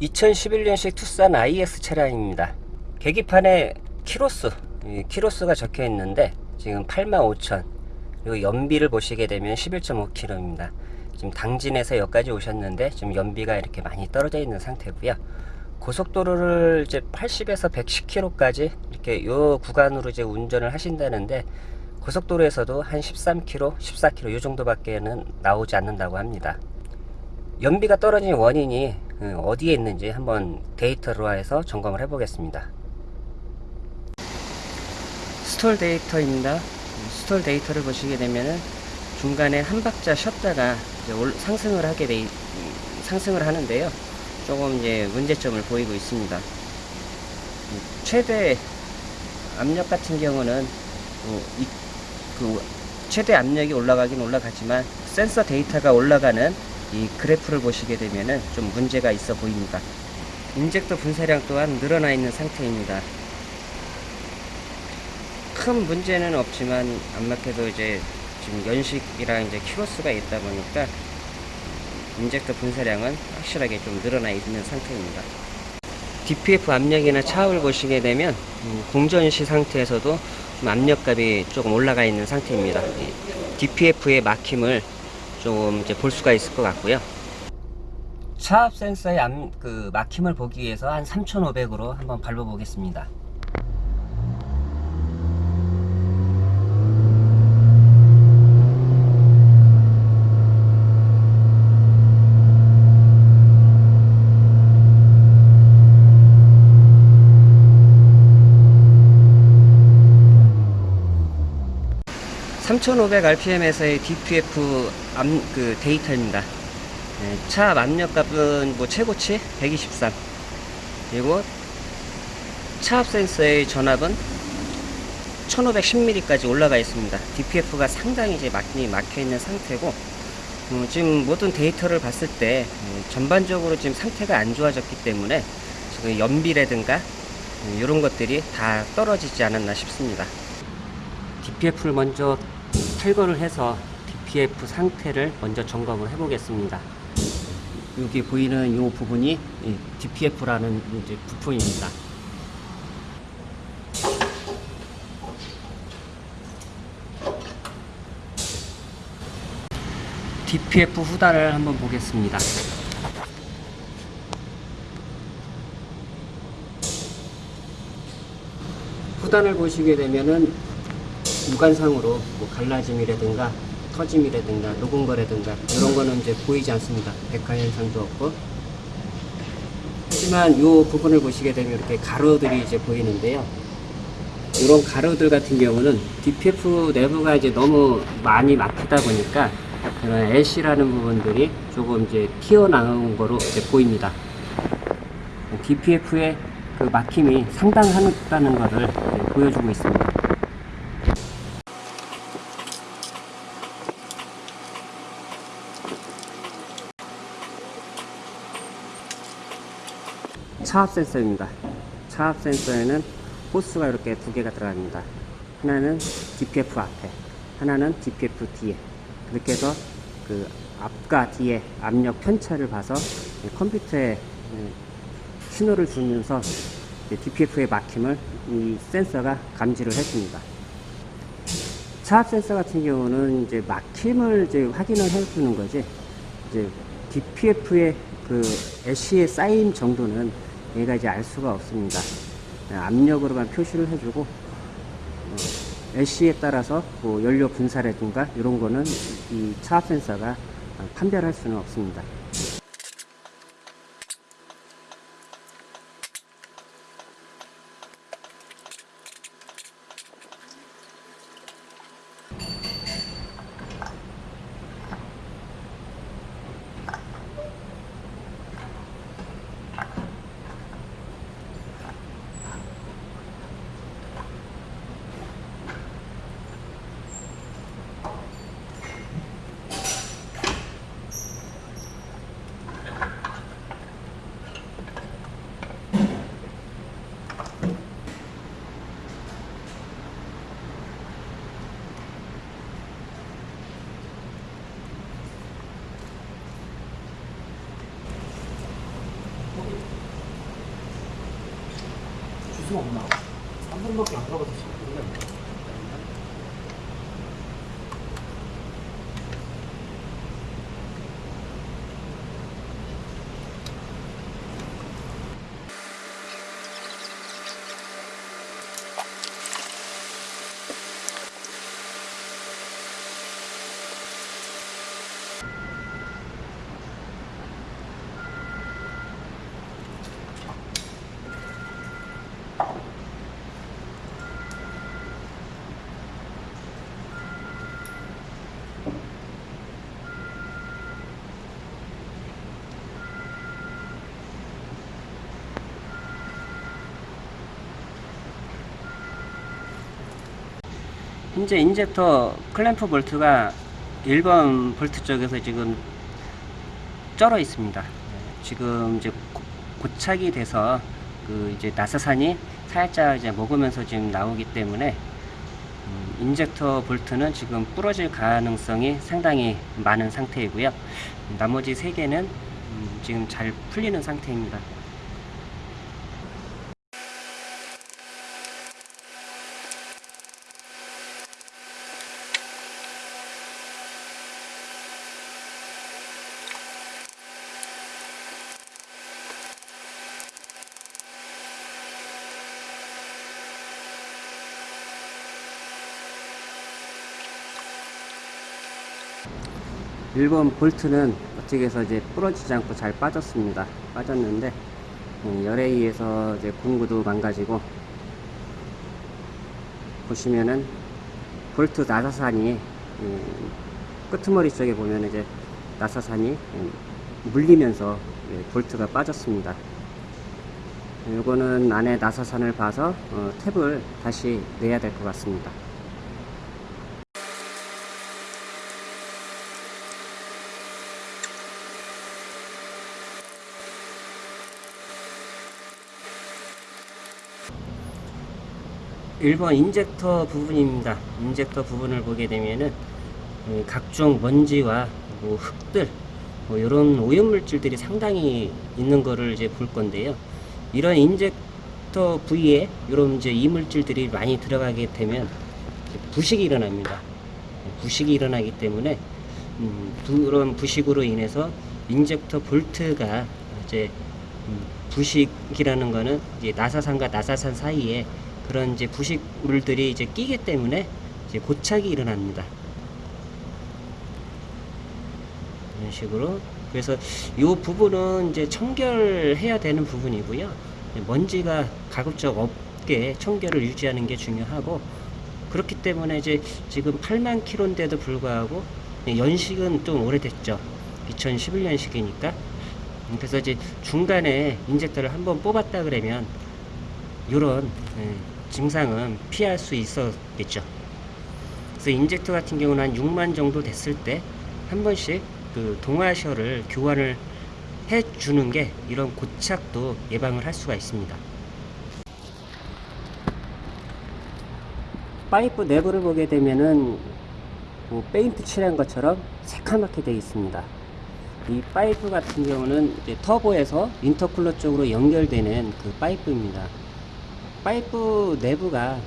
2011년식 투싼 IS 차량입니다. 계기판에 키로수, 이 키로수가 적혀 있는데 지금 85,000 그리고 연비를 보시게 되면 11.5km입니다. 지금 당진에서 여기까지 오셨는데 지금 연비가 이렇게 많이 떨어져 있는 상태고요. 고속도로를 이제 80에서 110km까지 이렇게 요 구간으로 이제 운전을 하신다는데 고속도로에서도 한 13km, 14km 이 정도밖에는 나오지 않는다고 합니다. 연비가 떨어진 원인이 어, 어디에 있는지 한번 데이터로 해서 점검을 해 보겠습니다. stall 데이터입니다. stall 데이터를 보시게 되면은 중간에 한 박자 쉬었다가 상승을 하게 돼 있- 상승을 하는데요. 조금 이제 문제점을 보이고 있습니다. 음, 최대 압력 같은 경우는 어, 이- 그 최대 압력이 올라가긴 올라가지만 센서 데이터가 올라가는 이 그래프를 보시게 되면은 좀 문제가 있어 보입니다. 인젝터 분사량 또한 늘어나 있는 상태입니다. 큰 문제는 없지만 안타깝게도 이제 지금 연식이랑 이제 키로수가 있다 보니까 인젝터 분사량은 확실하게 좀 늘어나 있는 상태입니다. DPF 압력이나 차압을 보시게 되면 음, 공전시 상태에서도 좀 압력값이 조금 올라가 있는 상태입니다. DPF의 막힘을 좀 이제 볼 수가 있을 것 같고요. 차압 센서의 암, 그 막힘을 보기 위해서 한 3,500으로 한번 밟아 보겠습니다. (3500 rpm에서의 DPF 암, 그 데이터입니다) 네, 차 압력값은 뭐 최고치 123 그리고 차압 센서의 전압은 1510mm까지 올라가 있습니다. DPF가 상당히 이제 많이 막혀 있는 상태고 어, 지금 모든 데이터를 봤을 때 어, 전반적으로 지금 상태가 안 좋아졌기 때문에 지금 연비라든가 어, 이런 것들이 다 떨어지지 않았나 싶습니다. DPF를 먼저 탈거를 해서 DPF 상태를 먼저 점검을 해 보겠습니다. 여기 보이는 이 부분이 DPF라는 이제 부품입니다. DPF 후단을 한번 보겠습니다. 후단을 보시게 되면은 육안상으로 뭐 갈라짐이라든가 터짐이라든가 녹은 거라든가 이런 거는 이제 보이지 않습니다. 백화 현상도 없고 하지만 이 부분을 보시게 되면 이렇게 가루들이 이제 보이는데요. 이런 가루들 같은 경우는 DPF 내부가 이제 너무 많이 막히다 보니까 그런 LC라는 부분들이 조금 이제 튀어나온 거로 이제 보입니다. DPF의 그 막힘이 상당하다는 것을 보여주고 있습니다. 차압 센서입니다. 차압 센서에는 호스가 이렇게 두 개가 들어갑니다. 하나는 DPF 앞에, 하나는 DPF 뒤에. 그렇게 해서 그 앞과 뒤에 압력 편차를 봐서 컴퓨터에 신호를 주면서 DPF의 막힘을 이 센서가 감지를 했습니다. 차압 센서 같은 경우는 이제 막힘을 이제 확인을 해주는 거지, 이제 DPF의 그 LC에 쌓인 정도는 얘가 이제 알 수가 없습니다. 압력으로만 표시를 해주고 어, LC에 따라서 뭐 연료 분사라든가 이런 거는 이 차압 센서가 판별할 수는 없습니다. 현재 인젝터 클램프 볼트가 1번 볼트 쪽에서 지금 쩔어 있습니다. 네, 지금 이제 고- 고착이 돼서 그 이제 나사산이 살짝 이제 먹으면서 지금 나오기 때문에 음, 인젝터 볼트는 지금 부러질 가능성이 상당히 많은 상태이고요. 나머지 세 개는 음, 지금 잘 풀리는 상태입니다. 일본 볼트는 어떻게 해서 이제 부러지지 않고 잘 빠졌습니다. 빠졌는데 음, 열에 의해서 이제 공구도 망가지고 보시면은 볼트 나사산이 음, 끄트머리 쪽에 보면 이제 나사산이 음, 물리면서 예, 볼트가 빠졌습니다. 이거는 안에 나사산을 봐서 어, 탭을 다시 내야 될 것 같습니다. 일번 인젝터 부분입니다. 인젝터 부분을 보게 되면은 음, 각종 먼지와 뭐 흙들 뭐 이런 오염물질들이 상당히 있는 거를 이제 볼 건데요. 이런 인젝터 부위에 이런 이제 이물질들이 많이 들어가게 되면 부식이 일어납니다. 부식이 일어나기 때문에 음, 그런 부식으로 인해서 인젝터 볼트가 이제 음, 부식이라는 거는 이제 나사산과 나사산 사이에 그런 이제 부식물들이 이제 끼기 때문에 이제 고착이 일어납니다. 이런 식으로 그래서 이 부분은 이제 청결해야 되는 부분이고요. 먼지가 가급적 없게 청결을 유지하는 게 중요하고 그렇기 때문에 이제 지금 8만 킬로인데도 불구하고 연식은 좀 오래됐죠. 2011년식이니까. 그래서 이제 중간에 인젝터를 한번 뽑았다 그러면 이런 증상은 피할 수 있었겠죠. 그래서 인젝터 같은 경우는 한 6만 정도 됐을 때 한 번씩 그 동와셔를 교환을 해 주는 게 이런 고착도 예방을 할 수가 있습니다. 파이프 내부를 보게 되면은 뭐 페인트 칠한 것처럼 새카맣게 되어 있습니다. 이 파이프 같은 경우는 터보에서 intercooler 쪽으로 연결되는 그 파이프입니다. 파이프 내부가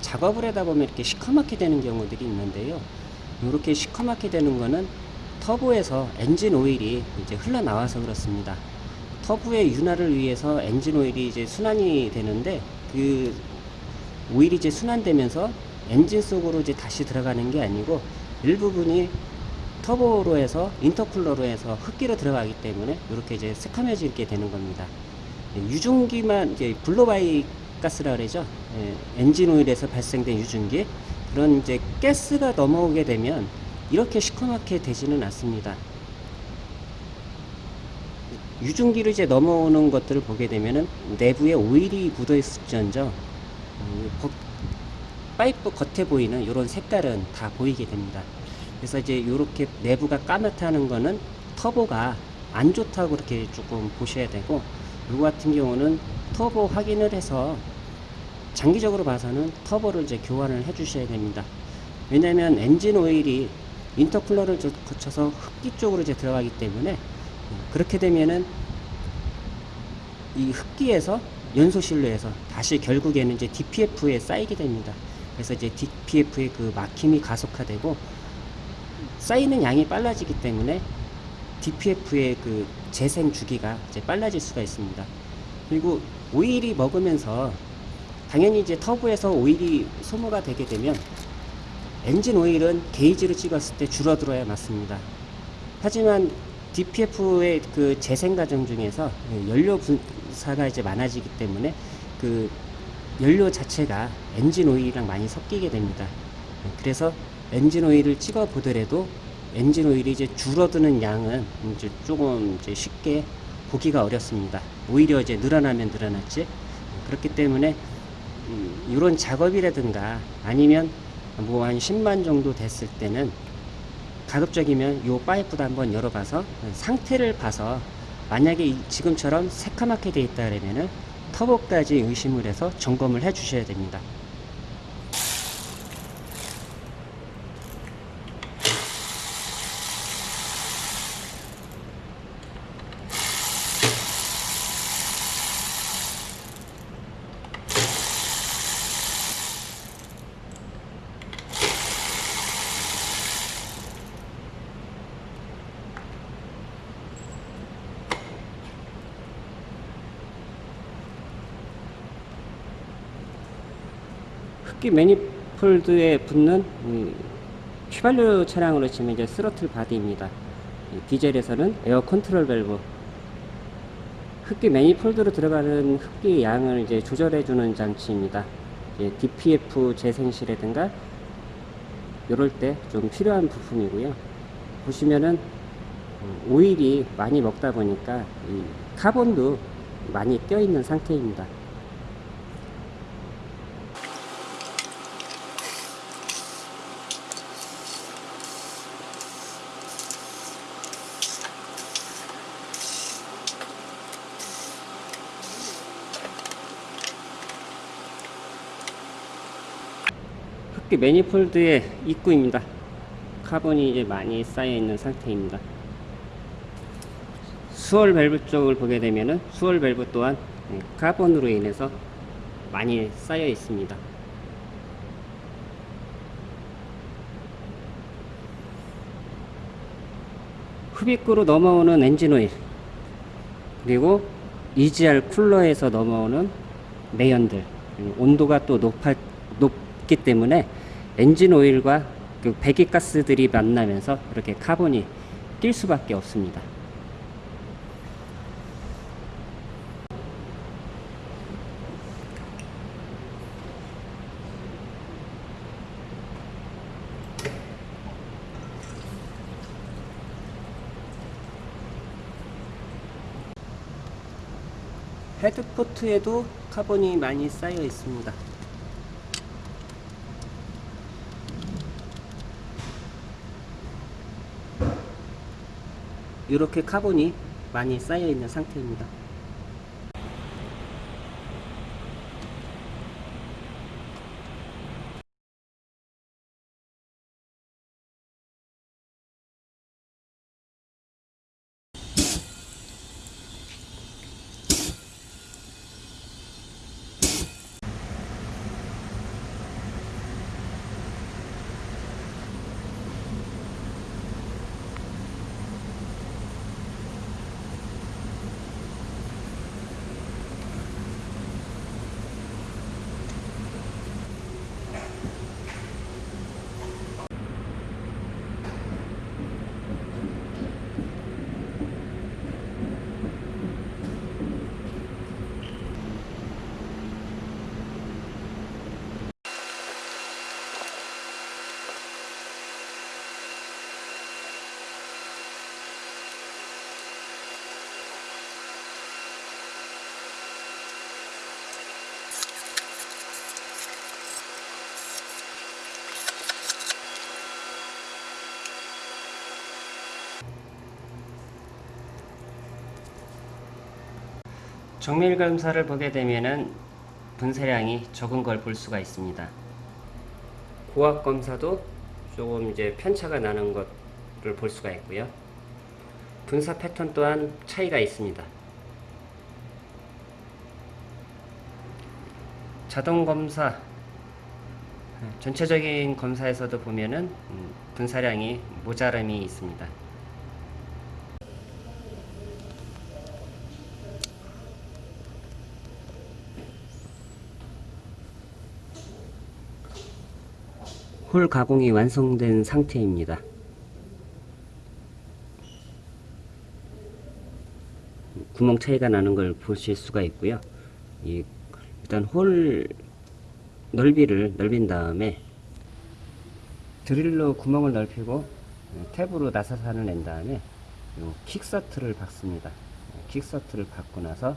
작업을 하다 보면 이렇게 시커멓게 되는 경우들이 있는데요. 이렇게 시커멓게 되는 거는 터보에서 엔진 오일이 이제 흘러나와서 그렇습니다. 터보의 윤활을 위해서 엔진 오일이 이제 순환이 되는데 그 오일이 이제 순환되면서 엔진 속으로 이제 다시 들어가는 게 아니고 일부분이 터보로 해서 인터쿨러로 해서 흡기로 들어가기 때문에 이렇게 이제 새카매지게 되는 겁니다. 예, 유증기만 이제 블로바이 가스라 그러죠. 예, 엔진 오일에서 발생된 유증기 그런 이제 가스가 넘어오게 되면 이렇게 시커멓게 되지는 않습니다. 유증기를 이제 넘어오는 것들을 보게 되면은 내부에 오일이 묻어 있을지언정 음, 거- 파이프 겉에 보이는 이런 색깔은 다 보이게 됩니다. 그래서 이제 이렇게 내부가 까맣다는 거는 터보가 안 좋다고 그렇게 조금 보셔야 되고 이거 같은 경우는 터보 확인을 해서 장기적으로 봐서는 터보를 이제 교환을 해 주셔야 됩니다. 왜냐면 엔진 오일이 인터쿨러를 저- 거쳐서 흡기 쪽으로 이제 들어가기 때문에 그렇게 되면은 이 흡기에서 연소 실내에서 다시 결국에는 이제 DPF에 쌓이게 됩니다. 그래서 이제 DPF의 그 막힘이 가속화되고 쌓이는 양이 빨라지기 때문에 DPF의 그 재생 주기가 이제 빨라질 수가 있습니다. 그리고 오일이 먹으면서 당연히 이제 터보에서 오일이 소모가 되게 되면 엔진 오일은 게이지를 찍었을 때 줄어들어야 맞습니다. 하지만 DPF의 그 재생 과정 중에서 연료 분사가 이제 많아지기 때문에 그 연료 자체가 엔진 오일이랑 많이 섞이게 됩니다. 그래서 엔진 오일을 찍어 보더라도 엔진 오일이 이제 줄어드는 양은 이제 조금 이제 쉽게 보기가 어렵습니다. 오히려 이제 늘어나면 늘어났지. 그렇기 때문에 음, 이런 작업이라든가 아니면 뭐 한 10만 정도 됐을 때는 가급적이면 요 파이프도 한번 열어봐서 상태를 봐서 만약에 이- 지금처럼 새카맣게 돼 있다 그러면은 터보까지 의심을 해서 점검을 해 주셔야 됩니다. 흡기 manifold에 붙는 이 휘발유 차량으로 치면 이제 throttle body입니다. 이 디젤에서는 air control valve. 흡기 manifold로 들어가는 흡기 양을 이제 조절해주는 장치입니다. DPF 재생시라든가 이럴 때 좀 필요한 부품이고요. 보시면은 음, 오일이 많이 먹다 보니까 이 카본도 많이 껴있는 상태입니다. 흡기 매니폴드의 입구입니다. 카본이 이제 많이 쌓여 있는 상태입니다. swirl 밸브 쪽을 보게 되면은 swirl 밸브 또한 네, 카본으로 인해서 많이 쌓여 있습니다. 흡입구로 넘어오는 엔진 오일 그리고 EGR 쿨러에서 넘어오는 매연들 음, 온도가 또 높아, 높기 때문에 엔진 오일과 그 배기가스들이 만나면서 이렇게 카본이 낄 수밖에 없습니다. 헤드포트에도 카본이 많이 쌓여 있습니다. 이렇게 카본이 많이 쌓여 있는 상태입니다. 정밀 검사를 보게 되면은 분쇄량이 적은 걸 볼 수가 있습니다. 고압 검사도 조금 이제 편차가 나는 것을 볼 수가 있고요. 분사 패턴 또한 차이가 있습니다. 자동 검사 전체적인 검사에서도 보면은 음, 분사량이 모자람이 있습니다. 홀 가공이 완성된 상태입니다. 구멍 차이가 나는 걸 보실 수가 있고요. 이 일단 홀 넓이를 넓인 다음에 드릴로 구멍을 넓히고 탭으로 나사산을 낸 다음에 요 keysert를 박습니다. keysert를 박고 나서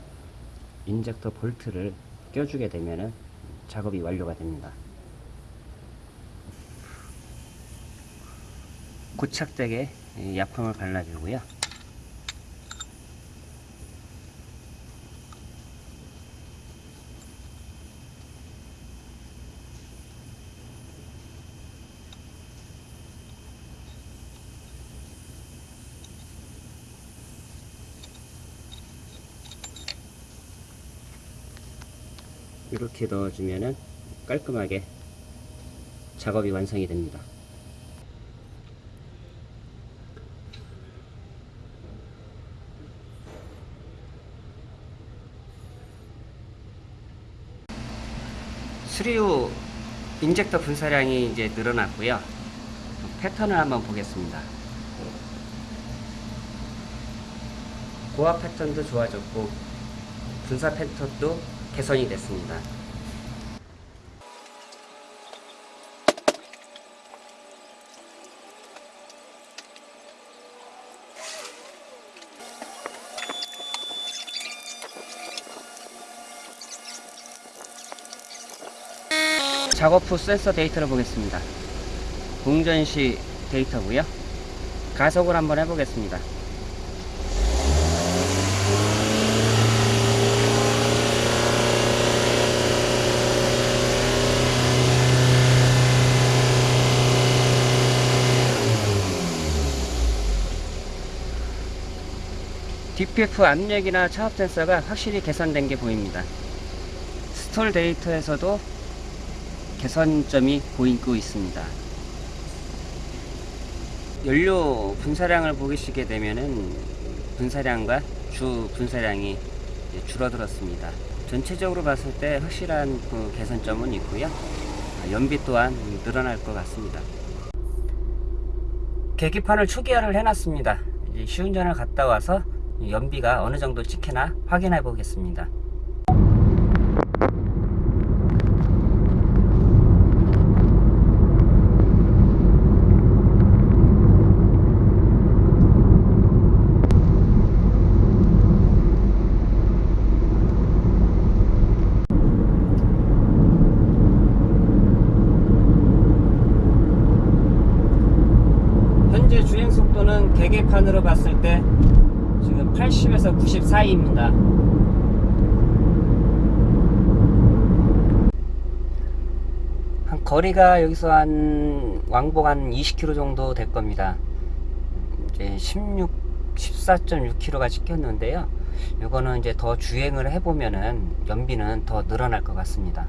인젝터 볼트를 껴주게 되면은 작업이 완료가 됩니다. 고착되게 이 약품을 발라주고요. 이렇게 넣어주면은 깔끔하게 작업이 완성이 됩니다. 수리후 인젝터 분사량이 이제 늘어났고요. 패턴을 한번 보겠습니다. 고압 패턴도 좋아졌고 분사 패턴도 개선이 됐습니다. 작업 후 센서 데이터를 보겠습니다. 공전 시 데이터고요. 가속을 한번 해보겠습니다. DPF 압력이나 차압 센서가 확실히 개선된 게 보입니다. 스톨 데이터에서도 개선점이 보이고 있습니다. 연료 분사량을 보시게 되면은 분사량과 주 분사량이 줄어들었습니다. 전체적으로 봤을 때 확실한 그 개선점은 있고요. 연비 또한 늘어날 것 같습니다. 계기판을 초기화를 해놨습니다. 이제 시운전을 갔다 와서 연비가 어느 정도 찍히나 확인해 보겠습니다. 현재 주행 계기판으로 봤을 때 지금 80에서 90 사이입니다. 한 거리가 여기서 한 왕복 한 20km 정도 될 겁니다. 이제 16, 14.6km가 찍혔는데요. 이거는 이제 더 주행을 해보면은 연비는 더 늘어날 것 같습니다.